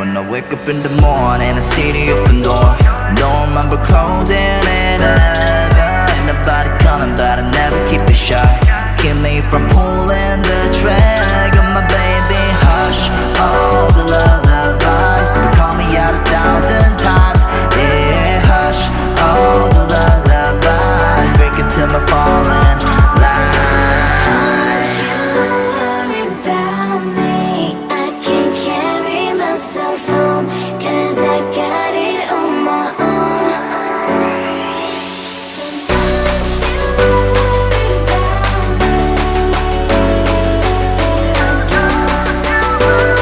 I wake up in the morning I see the open door. Don't remember closing it. Ever Ain't nobody coming but I never keep it shy. Keep me from pulling the don't wanna